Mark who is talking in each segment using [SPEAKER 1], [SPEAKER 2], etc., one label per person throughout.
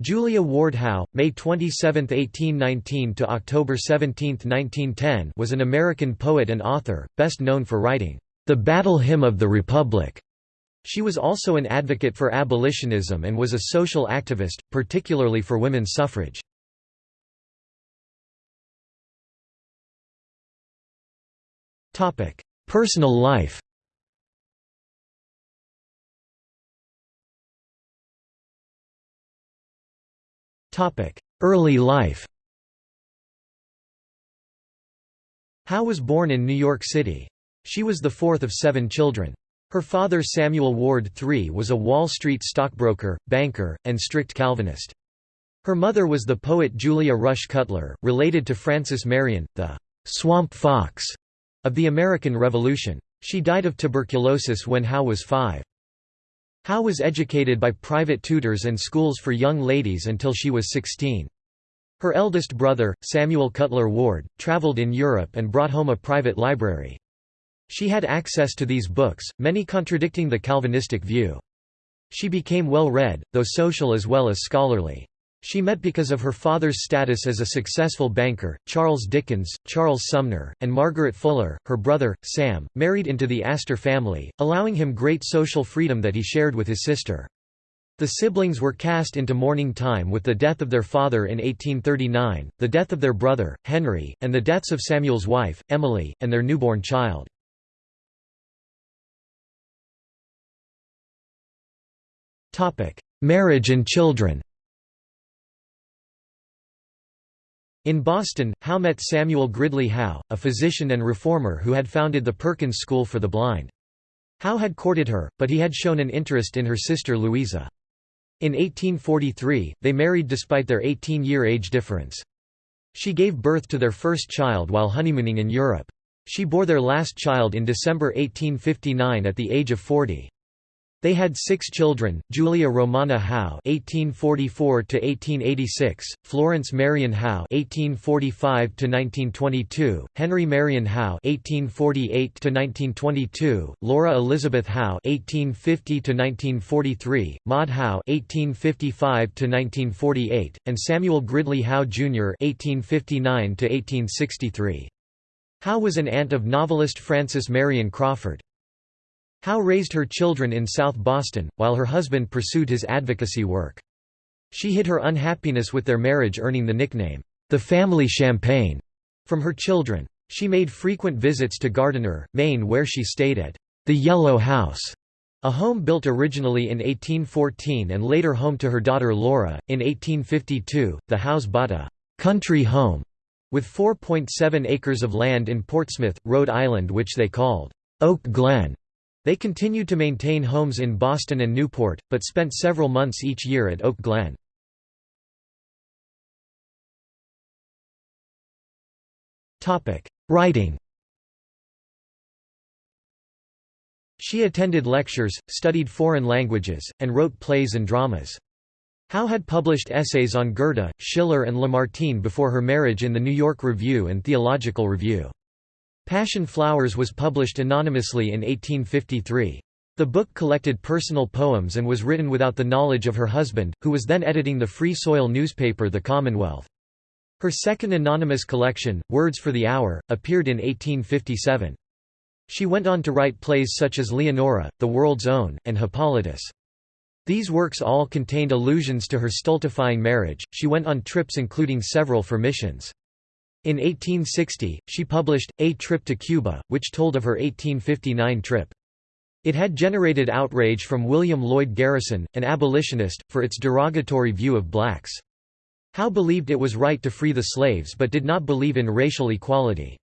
[SPEAKER 1] Julia Ward Howe, May 27, 1819 to October 17, 1910, was an American poet and author, best known for writing The Battle Hymn of the Republic. She was also an advocate for abolitionism and was a social activist, particularly for women's suffrage. Topic: Personal life. Early life Howe was born in New York City. She was the fourth of seven children. Her father Samuel Ward III was a Wall Street stockbroker, banker, and strict Calvinist. Her mother was the poet Julia Rush Cutler, related to Francis Marion, the «swamp fox» of the American Revolution. She died of tuberculosis when Howe was five. Howe was educated by private tutors and schools for young ladies until she was 16. Her eldest brother, Samuel Cutler Ward, traveled in Europe and brought home a private library. She had access to these books, many contradicting the Calvinistic view. She became well read, though social as well as scholarly. She met because of her father's status as a successful banker, Charles Dickens, Charles Sumner, and Margaret Fuller. Her brother, Sam, married into the Astor family, allowing him great social freedom that he shared with his sister. The siblings were cast into mourning time with the death of their father in 1839, the death of their brother, Henry, and the deaths of Samuel's wife, Emily, and their newborn child. Marriage and children In Boston, Howe met Samuel Gridley Howe, a physician and reformer who had founded the Perkins School for the Blind. Howe had courted her, but he had shown an interest in her sister Louisa. In 1843, they married despite their 18-year age difference. She gave birth to their first child while honeymooning in Europe. She bore their last child in December 1859 at the age of 40. They had six children: Julia Romana Howe (1844–1886), Florence Marion Howe (1845–1922), Henry Marion Howe (1848–1922), Laura Elizabeth Howe (1850–1943), Maud Howe (1855–1948), and Samuel Gridley Howe Jr. (1859–1863). Howe was an aunt of novelist Frances Marion Crawford. Howe raised her children in South Boston, while her husband pursued his advocacy work. She hid her unhappiness with their marriage earning the nickname, the family champagne, from her children. She made frequent visits to Gardiner, Maine where she stayed at the Yellow House, a home built originally in 1814 and later home to her daughter Laura. In 1852, the house bought a country home with 4.7 acres of land in Portsmouth, Rhode Island which they called Oak Glen. They continued to maintain homes in Boston and Newport, but spent several months each year at Oak Glen. Writing She attended lectures, studied foreign languages, and wrote plays and dramas. Howe had published essays on Goethe, Schiller and Lamartine before her marriage in the New York Review and Theological Review. Passion Flowers was published anonymously in 1853. The book collected personal poems and was written without the knowledge of her husband, who was then editing the Free Soil newspaper The Commonwealth. Her second anonymous collection, Words for the Hour, appeared in 1857. She went on to write plays such as Leonora, The World's Own, and Hippolytus. These works all contained allusions to her stultifying marriage. She went on trips including several for missions. In 1860, she published, A Trip to Cuba, which told of her 1859 trip. It had generated outrage from William Lloyd Garrison, an abolitionist, for its derogatory view of blacks. Howe believed it was right to free the slaves but did not believe in racial equality.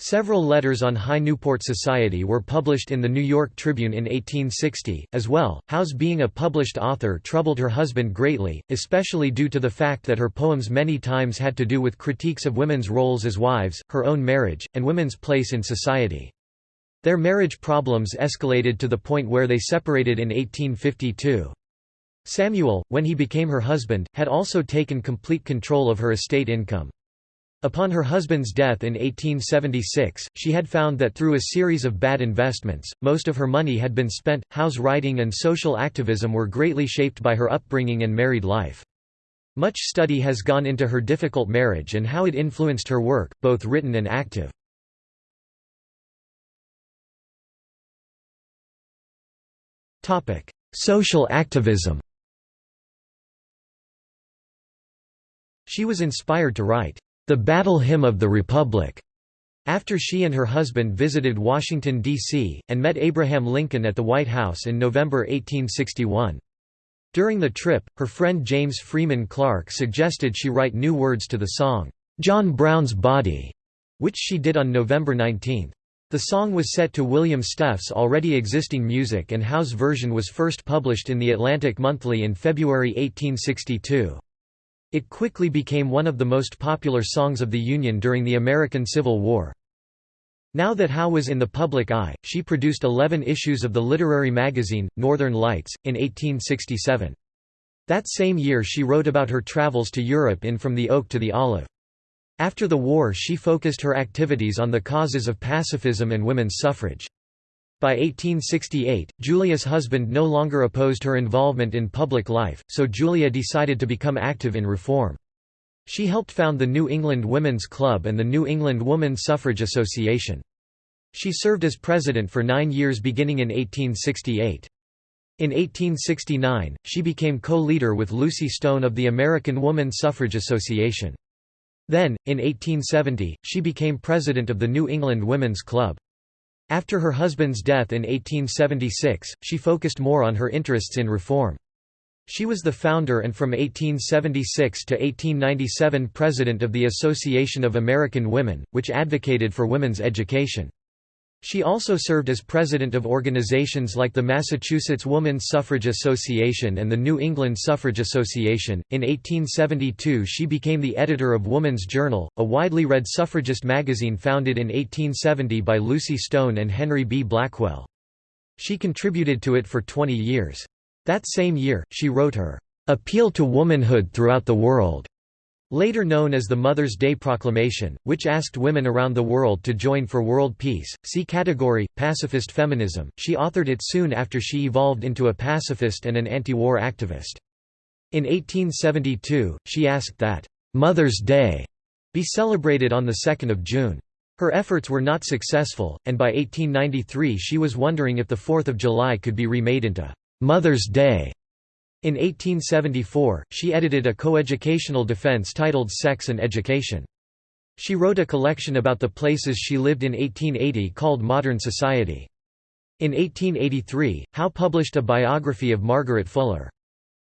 [SPEAKER 1] Several letters on high Newport society were published in the New York Tribune in 1860. As well, Howe's being a published author troubled her husband greatly, especially due to the fact that her poems many times had to do with critiques of women's roles as wives, her own marriage, and women's place in society. Their marriage problems escalated to the point where they separated in 1852. Samuel, when he became her husband, had also taken complete control of her estate income. Upon her husband's death in 1876, she had found that through a series of bad investments, most of her money had been spent. Howe's writing and social activism were greatly shaped by her upbringing and married life. Much study has gone into her difficult marriage and how it influenced her work, both written and active. Social activism She was inspired to write, "...the Battle Hymn of the Republic." After she and her husband visited Washington, D.C., and met Abraham Lincoln at the White House in November 1861. During the trip, her friend James Freeman Clarke suggested she write new words to the song, "'John Brown's Body", which she did on November 19. The song was set to William Steffe's already existing music and Howe's version was first published in the Atlantic Monthly in February 1862. It quickly became one of the most popular songs of the Union during the American Civil War. Now that Howe was in the public eye, she produced 11 issues of the literary magazine, Northern Lights, in 1867. That same year she wrote about her travels to Europe in From the Oak to the Olive. After the war she focused her activities on the causes of pacifism and women's suffrage. By 1868, Julia's husband no longer opposed her involvement in public life, so Julia decided to become active in reform. She helped found the New England Women's Club and the New England Woman Suffrage Association. She served as president for nine years beginning in 1868. In 1869, she became co-leader with Lucy Stone of the American Woman Suffrage Association. Then, in 1870, she became president of the New England Women's Club. After her husband's death in 1876, she focused more on her interests in reform. She was the founder and from 1876 to 1897 president of the Association of American Women, which advocated for women's education. She also served as president of organizations like the Massachusetts Woman Suffrage Association and the New England Suffrage Association. In 1872, she became the editor of Woman's Journal, a widely read suffragist magazine founded in 1870 by Lucy Stone and Henry B. Blackwell. She contributed to it for 20 years. That same year, she wrote her Appeal to Womanhood Throughout the World, later known as the Mother's Day Proclamation, which asked women around the world to join for world peace. See category Pacifist feminism. She authored it soon after she evolved into a pacifist and an anti-war activist. In 1872, she asked that Mother's Day be celebrated on the 2nd of June. Her efforts were not successful, and by 1893 she was wondering if the 4th of July could be remade into Mother's Day. In 1874, she edited a coeducational defense titled Sex and Education. She wrote a collection about the places she lived in 1880 called Modern Society. In 1883, Howe published a biography of Margaret Fuller.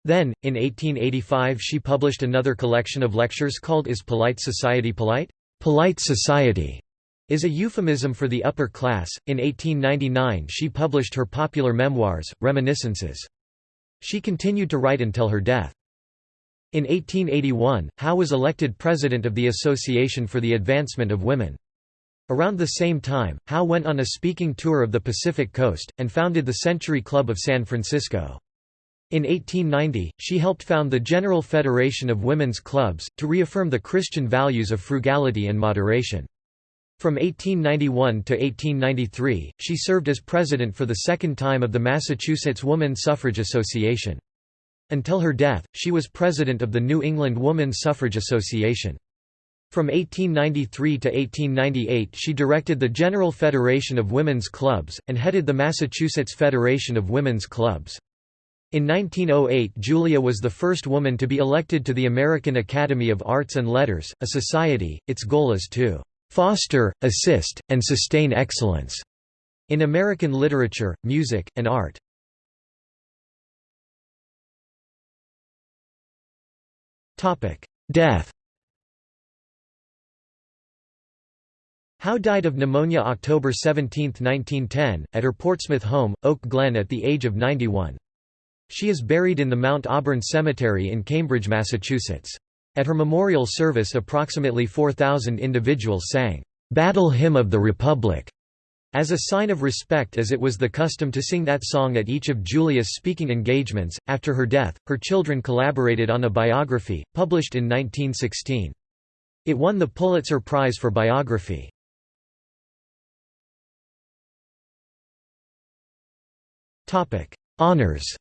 [SPEAKER 1] Then, in 1885 she published another collection of lectures called Is Polite Society Polite? Polite Society is a euphemism for the upper class. In 1899 she published her popular memoirs, Reminiscences. She continued to write until her death. In 1881, Howe was elected president of the Association for the Advancement of Women. Around the same time, Howe went on a speaking tour of the Pacific Coast, and founded the Century Club of San Francisco. In 1890, she helped found the General Federation of Women's Clubs, to reaffirm the Christian values of frugality and moderation. From 1891 to 1893, she served as president for the second time of the Massachusetts Woman Suffrage Association. Until her death, she was president of the New England Woman Suffrage Association. From 1893 to 1898 she directed the General Federation of Women's Clubs, and headed the Massachusetts Federation of Women's Clubs. In 1908 Julia was the first woman to be elected to the American Academy of Arts and Letters, a society, its goal is to foster, assist, and sustain excellence in American literature, music, and art. Death Howe died of pneumonia October 17, 1910, at her Portsmouth home, Oak Glen at the age of 91. She is buried in the Mount Auburn Cemetery in Cambridge, Massachusetts. At her memorial service approximately 4,000 individuals sang, "'Battle Hymn of the Republic' as a sign of respect as it was the custom to sing that song at each of Julia's speaking engagements. After her death, her children collaborated on a biography, published in 1916. It won the Pulitzer Prize for Biography. Honors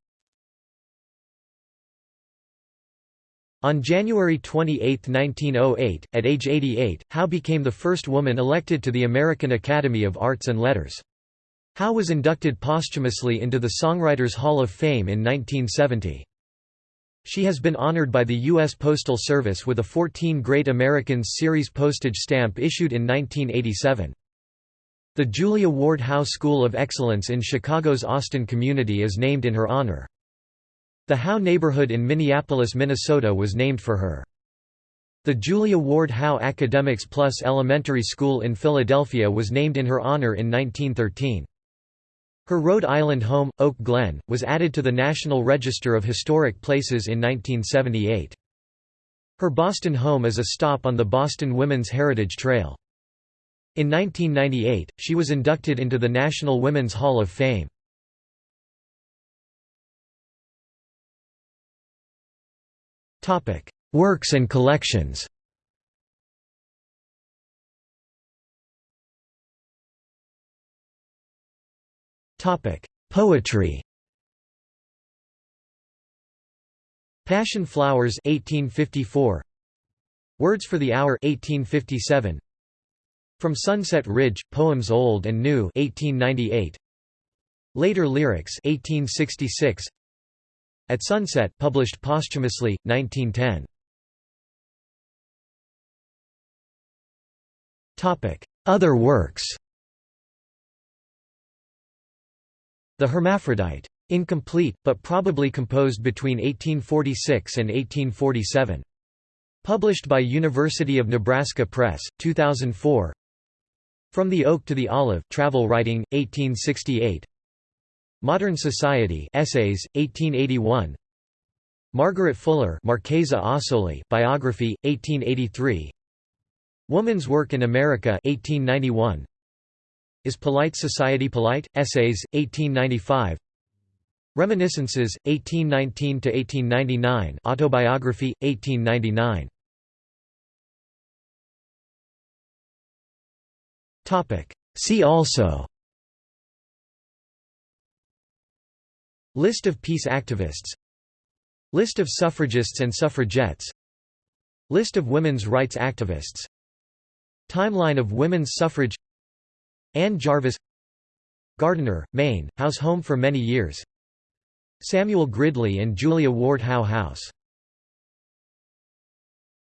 [SPEAKER 1] On January 28, 1908, at age 88, Howe became the first woman elected to the American Academy of Arts and Letters. Howe was inducted posthumously into the Songwriters Hall of Fame in 1970. She has been honored by the U.S. Postal Service with a 14 Great Americans series postage stamp issued in 1987. The Julia Ward Howe School of Excellence in Chicago's Austin community is named in her honor. The Howe neighborhood in Minneapolis, Minnesota was named for her. The Julia Ward Howe Academics Plus Elementary School in Philadelphia was named in her honor in 1913. Her Rhode Island home, Oak Glen, was added to the National Register of Historic Places in 1978. Her Boston home is a stop on the Boston Women's Heritage Trail. In 1998, she was inducted into the National Women's Hall of Fame. Works and collections. Poetry. Passion Flowers 1854. Words for the Hour 1857. From Sunset Ridge, Poems Old and New 1898. Later Lyrics 1866. At Sunset published posthumously, 1910. Other works The Hermaphrodite. Incomplete, but probably composed between 1846 and 1847. Published by University of Nebraska Press, 2004 From the Oak to the Olive Travel Writing, 1868 Modern Society Essays, 1881 Margaret Fuller Marchesa Ossoli Biography, 1883 Woman's Work in America 1891 Is Polite Society Polite? Essays, 1895 Reminiscences, 1819–1899 Autobiography, 1899 See also List of peace activists. List of suffragists and suffragettes. List of women's rights activists. Timeline of women's suffrage. Anne Jarvis. Gardiner, Maine, house home for many years. Samuel Gridley and Julia Ward Howe House